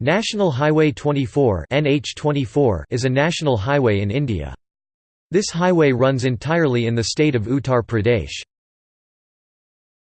National Highway 24 NH24 is a national highway in India. This highway runs entirely in the state of Uttar Pradesh.